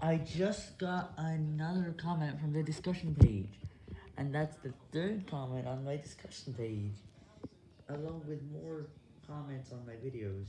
I just got another comment from the discussion page, and that's the third comment on my discussion page, along with more comments on my videos.